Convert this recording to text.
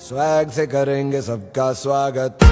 Swag से करेंगे सबका स्वागत।